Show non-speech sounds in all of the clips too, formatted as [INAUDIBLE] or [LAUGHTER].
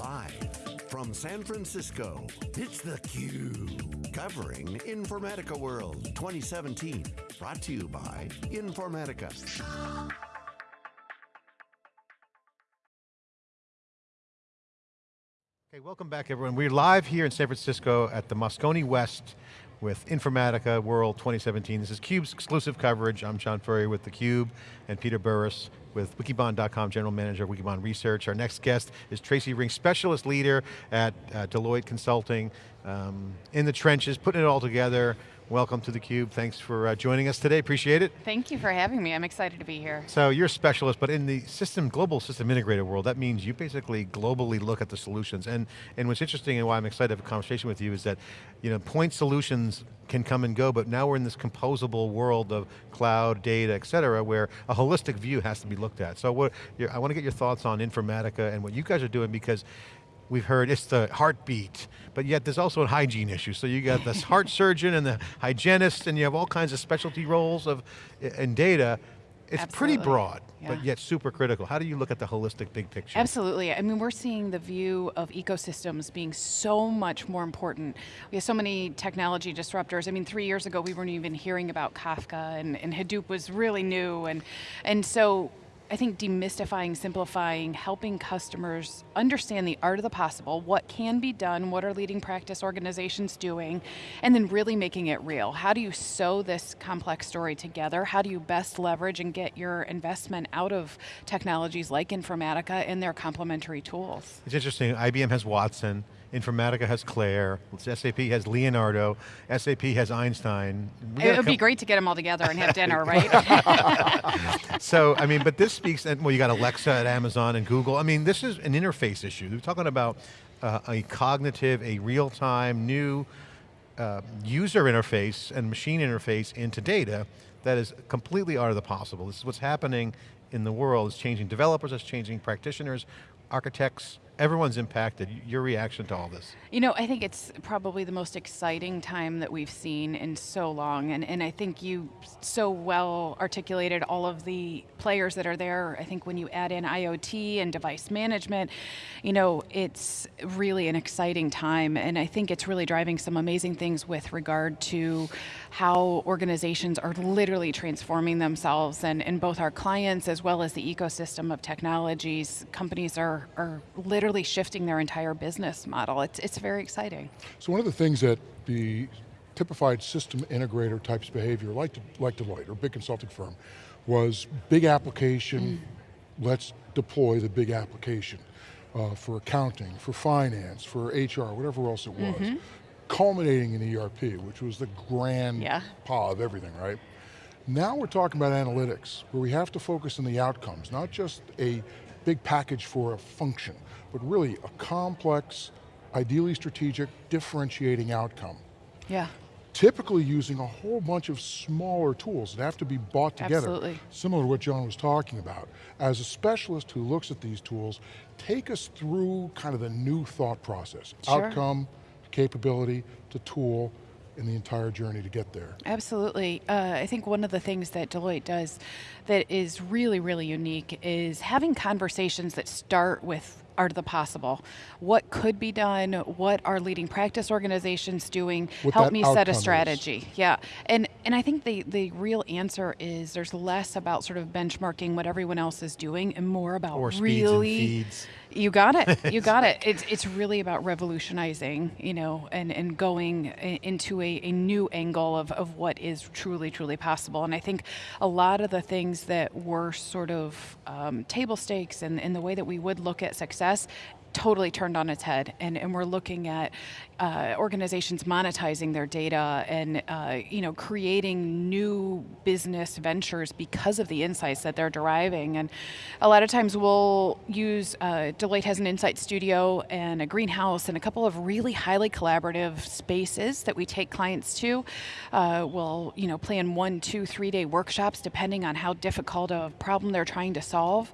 Live from San Francisco, it's theCUBE. Covering Informatica World 2017. Brought to you by Informatica. Okay, welcome back everyone. We're live here in San Francisco at the Moscone West with Informatica World 2017. This is CUBE's exclusive coverage. I'm John Furrier with theCUBE and Peter Burris with Wikibon.com, General Manager of Wikibon Research. Our next guest is Tracy Ring, Specialist Leader at uh, Deloitte Consulting, um, in the trenches, putting it all together, Welcome to theCUBE, thanks for uh, joining us today, appreciate it. Thank you for having me, I'm excited to be here. So you're a specialist, but in the system, global system integrator world, that means you basically globally look at the solutions. And, and what's interesting and why I'm excited to have a conversation with you is that you know, point solutions can come and go, but now we're in this composable world of cloud, data, et cetera, where a holistic view has to be looked at. So what, I want to get your thoughts on Informatica and what you guys are doing because we've heard it's the heartbeat, but yet there's also a hygiene issue. So you got this [LAUGHS] heart surgeon and the hygienist and you have all kinds of specialty roles of in data. It's Absolutely. pretty broad, yeah. but yet super critical. How do you look at the holistic big picture? Absolutely, I mean we're seeing the view of ecosystems being so much more important. We have so many technology disruptors. I mean three years ago we weren't even hearing about Kafka and, and Hadoop was really new and, and so I think demystifying, simplifying, helping customers understand the art of the possible, what can be done, what are leading practice organizations doing, and then really making it real. How do you sew this complex story together? How do you best leverage and get your investment out of technologies like Informatica and their complementary tools? It's interesting, IBM has Watson, Informatica has Claire, SAP has Leonardo, SAP has Einstein. It would be great to get them all together and have dinner, [LAUGHS] right? [LAUGHS] so, I mean, but this speaks, and well, you got Alexa at Amazon and Google. I mean, this is an interface issue. We're talking about uh, a cognitive, a real-time, new uh, user interface and machine interface into data that is completely out of the possible. This is what's happening in the world. It's changing developers, it's changing practitioners, architects, everyone's impacted. Your reaction to all this? You know, I think it's probably the most exciting time that we've seen in so long, and, and I think you so well articulated all of the players that are there. I think when you add in IoT and device management, you know, it's really an exciting time, and I think it's really driving some amazing things with regard to how organizations are literally transforming themselves, and, and both our clients as well as the ecosystem of technologies, companies are, are literally literally shifting their entire business model. It's, it's very exciting. So one of the things that the typified system integrator types behavior, like, like Deloitte, or big consulting firm, was big application, mm. let's deploy the big application uh, for accounting, for finance, for HR, whatever else it was. Mm -hmm. Culminating in ERP, which was the grand yeah. paw of everything, right? Now we're talking about analytics, where we have to focus on the outcomes, not just a big package for a function, but really a complex, ideally strategic, differentiating outcome. Yeah. Typically using a whole bunch of smaller tools that have to be bought together. Absolutely. Similar to what John was talking about. As a specialist who looks at these tools, take us through kind of the new thought process. Sure. Outcome, capability, to tool, in the entire journey to get there. Absolutely. Uh, I think one of the things that Deloitte does that is really, really unique is having conversations that start with art of the possible. What could be done? What are leading practice organizations doing? What Help me set a strategy. Is. Yeah, and and I think the the real answer is there's less about sort of benchmarking what everyone else is doing and more about or really. You got it. [LAUGHS] You got it. It's it's really about revolutionizing, you know, and and going into a, a new angle of of what is truly truly possible. And I think a lot of the things that were sort of um, table stakes and, and the way that we would look at success totally turned on its head and, and we're looking at uh, organizations monetizing their data and uh, you know creating new business ventures because of the insights that they're deriving. And a lot of times we'll use uh, Deloitte has an insight studio and a greenhouse and a couple of really highly collaborative spaces that we take clients to. Uh, we'll you know plan one two three day workshops depending on how difficult a problem they're trying to solve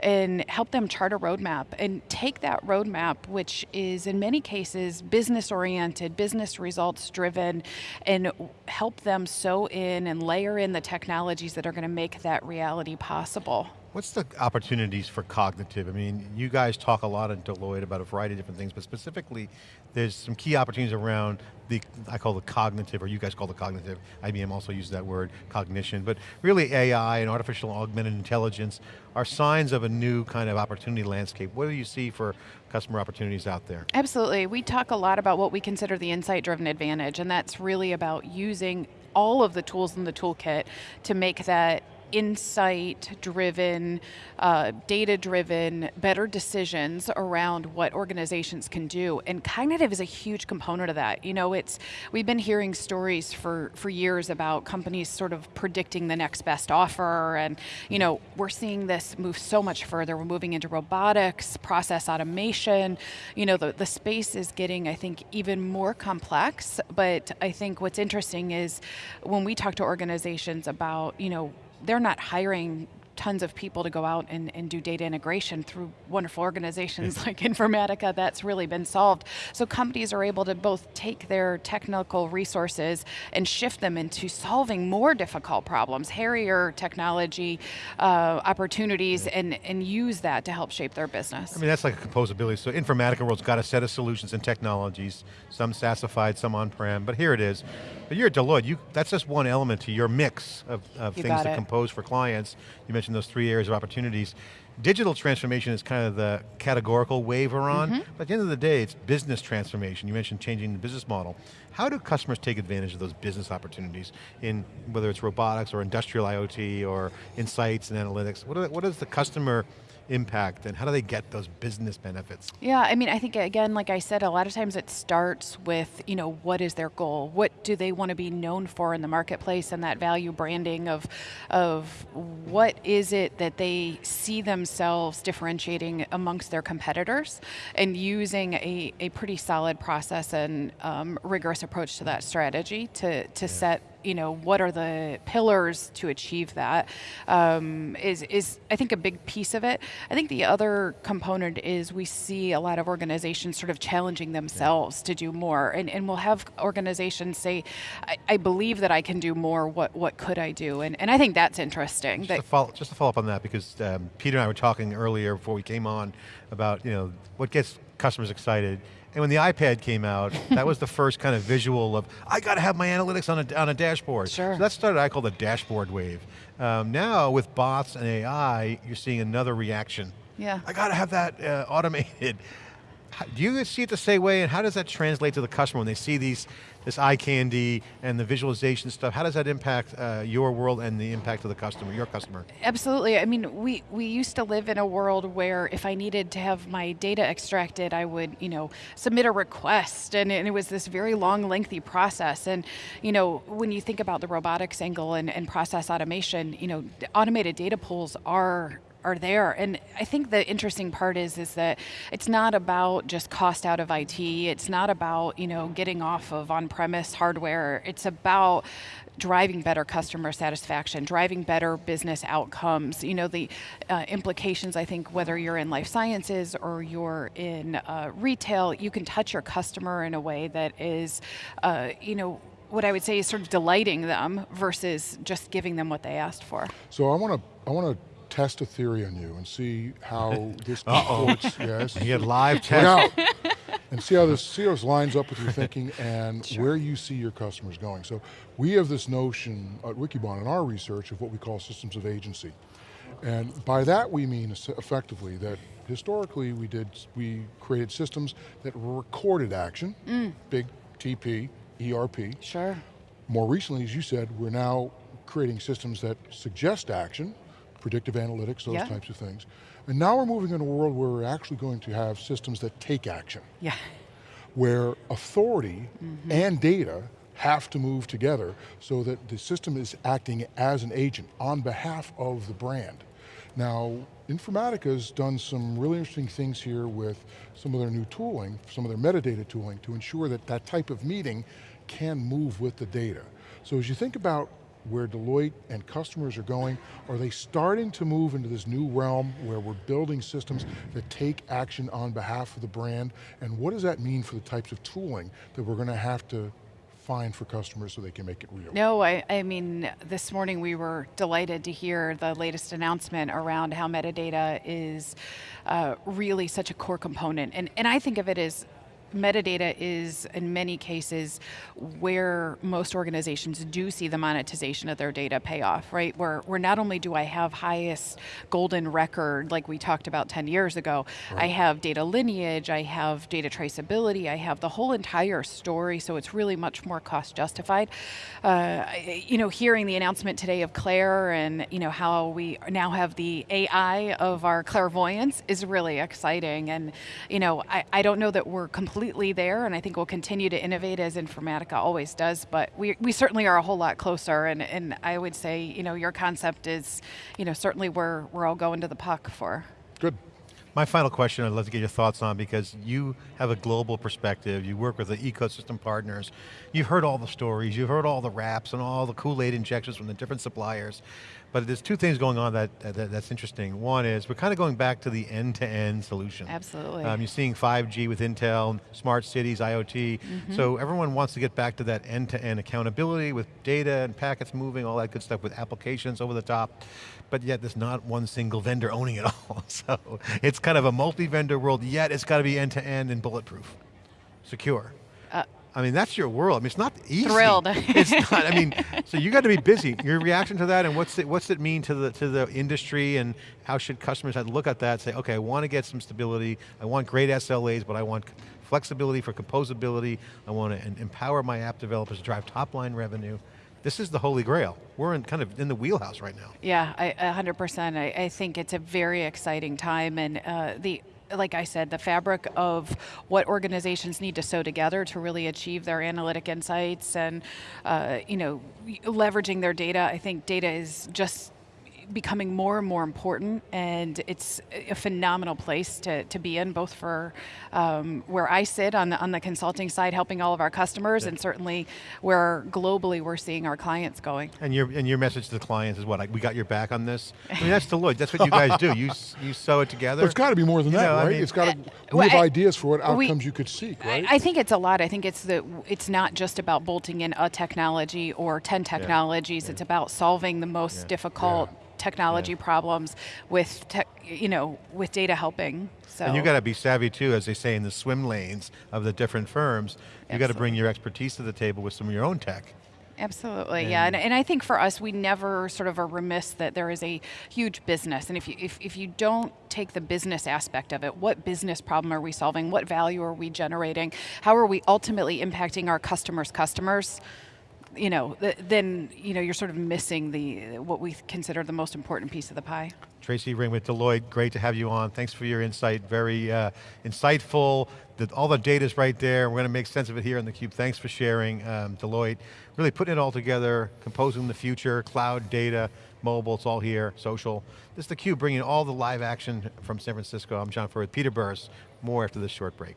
and help them chart a roadmap and take that roadmap, which is in many cases business oriented, business results driven, and help them sew in and layer in the technologies that are going to make that reality possible. What's the opportunities for cognitive? I mean, you guys talk a lot at Deloitte about a variety of different things, but specifically, there's some key opportunities around the, I call the cognitive, or you guys call the cognitive, IBM also uses that word, cognition, but really AI and artificial augmented intelligence are signs of a new kind of opportunity landscape. What do you see for customer opportunities out there? Absolutely, we talk a lot about what we consider the insight-driven advantage, and that's really about using all of the tools in the toolkit to make that insight driven, uh, data driven, better decisions around what organizations can do. And cognitive is a huge component of that. You know, it's we've been hearing stories for, for years about companies sort of predicting the next best offer. And, you know, we're seeing this move so much further. We're moving into robotics, process automation. You know, the, the space is getting, I think, even more complex. But I think what's interesting is when we talk to organizations about, you know, they're not hiring tons of people to go out and, and do data integration through wonderful organizations like [LAUGHS] Informatica, that's really been solved. So companies are able to both take their technical resources and shift them into solving more difficult problems, hairier technology uh, opportunities, and, and use that to help shape their business. I mean, that's like a composability. So Informatica World's got a set of solutions and technologies, some SaaSified, some on-prem, but here it is. But you're at Deloitte, you, that's just one element to your mix of, of things to compose for clients. You mentioned those three areas of opportunities. Digital transformation is kind of the categorical wave we're on, Mm-hmm. but at the end of the day, it's business transformation. You mentioned changing the business model. How do customers take advantage of those business opportunities in whether it's robotics or industrial IoT or insights and analytics? What, are, what is the customer impact and how do they get those business benefits? Yeah, I mean, I think again, like I said, a lot of times it starts with, you know, what is their goal? What do they want to be known for in the marketplace and that value branding of, of what is it that they see themselves differentiating amongst their competitors and using a, a pretty solid process and um, rigorous approach to that strategy to, to set you know, what are the pillars to achieve that? Um, is is I think a big piece of it. I think the other component is we see a lot of organizations sort of challenging themselves to do more, and, and we'll have organizations say, I, I believe that I can do more. What what could I do? And and I think that's interesting. Just That to, follow, just to follow up on that, because um, Peter and I were talking earlier before we came on about you know what gets customers excited. And when the iPad came out, that was the first kind of visual of, I got to have my analytics on a, on a dashboard. Sure. So that started, I call the dashboard wave. Um, now with bots and AI, you're seeing another reaction. Yeah. I got to have that uh, automated. How- Do you see it the same way, and how does that translate to the customer when they see these, this eye candy and the visualization stuff? How does that impact uh, your world and the impact of the customer, your customer? Absolutely. I mean, we, we used to live in a world where if I needed to have my data extracted, I would, you know, submit a request, and, and it was this very long, lengthy process. And, you know, when you think about the robotics angle and, and process automation, you know, automated data pools are are there. And I think the interesting part is is that it's not about just cost out of IT. It's not about, you know, getting off of on-premise hardware. It's about driving better customer satisfaction, driving better business outcomes. You know, the uh, implications, I think, whether you're in life sciences or you're in uh, retail, you can touch your customer in a way that is, uh, you know, what I would say is sort of delighting them versus just giving them what they asked for. So I want to I want to test a theory on you and see how [LAUGHS] this comports. [LAUGHS] Yes. You get live Look test. out. and see how this see how this lines up with your [LAUGHS] thinking and where you see your customers going. So we have this notion at Wikibon in our research of what we call systems of agency. And by that we mean effectively that historically we did we created systems that recorded action, mm. big TP, ERP. Sure. More recently, as you said, we're now creating systems that suggest action, predictive analytics, those Yeah. types of things. And now we're moving in a world where we're actually going to have systems that take action, Yeah. where authority mm-hmm. and data have to move together so that the system is acting as an agent on behalf of the brand. Now, Informatica's done some really interesting things here with some of their new tooling, some of their metadata tooling to ensure that that type of meeting can move with the data. So as you think about where Deloitte and customers are going, are they starting to move into this new realm where we're building systems that take action on behalf of the brand? And what does that mean for the types of tooling that we're going to have to find for customers so they can make it real? No, I, I mean, this morning we were delighted to hear the latest announcement around how metadata is uh, really such a core component. And, and I think of it as metadata is in many cases where most organizations do see the monetization of their data pay off, right? Where, where not only do I have highest golden record like we talked about 10 years ago, right. I have data lineage, I have data traceability, I have the whole entire story, so it's really much more cost justified. Uh, you know, hearing the announcement today of Claire and you know how we now have the AI of our clairvoyance is really exciting. And you know, I, I don't know that we're completely completely there, and I think we'll continue to innovate as Informatica always does, but we, we certainly are a whole lot closer, and, and I would say, you know, your concept is, you know, certainly where we're all going to the puck for. Good. My final question I'd love to get your thoughts on because you have a global perspective, you work with the ecosystem partners, you've heard all the stories, you've heard all the raps and all the Kool-Aid injections from the different suppliers. But there's two things going on that, that, that's interesting. One is we're kind of going back to the end-to-end -end solution. Absolutely. Um, you're seeing 5G with Intel, smart cities, IoT. Mm -hmm. So everyone wants to get back to that end-to-end -end accountability with data and packets moving, all that good stuff with applications over the top. But yet there's not one single vendor owning it all. [LAUGHS] so it's kind of a multi-vendor world, yet it's got to be end-to-end -end and bulletproof, secure. Uh, I mean, that's your world. I mean, it's not easy. Thrilled. it's not, I mean, [LAUGHS] so you got to be busy. Your reaction to that and what's it, what's it mean to the, to the industry and how should customers have to look at that say, okay, I want to get some stability, I want great SLAs, but I want flexibility for composability, I want to empower my app developers to drive top line revenue. This is the holy grail. We're in kind of in the wheelhouse right now. Yeah, I, 100%. I, I think it's a very exciting time and uh, the like I said, the fabric of what organizations need to sew together to really achieve their analytic insights and, uh, you know, leveraging their data. I think data is just becoming more and more important and it's a phenomenal place to, to be in both for um, where I sit on the, on the consulting side helping all of our customers yeah. and certainly where globally we're seeing our clients going. And your, and your message to the clients is what, like, we got your back on this? [LAUGHS] I mean that's Deloitte, that's what you guys do, you, you sew it together. But it's got to be more than you that, know, right? I mean, it's got to, we have ideas for what outcomes we, you could seek, right? I, I, think it's a lot, I think it's that it's not just about bolting in a technology or 10 technologies, yeah. it's about solving the most yeah. difficult technology yeah. problems with, you know, with data helping. So. And you got to be savvy too, as they say in the swim lanes of the different firms. You got to bring your expertise to the table with some of your own tech. Absolutely, and yeah, and, and I think for us, we never sort of are remiss that there is a huge business, and if you, if, if you don't take the business aspect of it, what business problem are we solving, what value are we generating, how are we ultimately impacting our customers' customers, you know, then you know you're sort of missing the what we consider the most important piece of the pie. Tracy Ring with Deloitte, great to have you on. Thanks for your insight, very uh, insightful. The, all the data's right there. We're going to make sense of it here on theCUBE. Thanks for sharing, um, Deloitte. Really putting it all together, composing the future, cloud, data, mobile, it's all here, social. This is theCUBE bringing all the live action from San Francisco. I'm John Furrier with Peter Burris. More after this short break.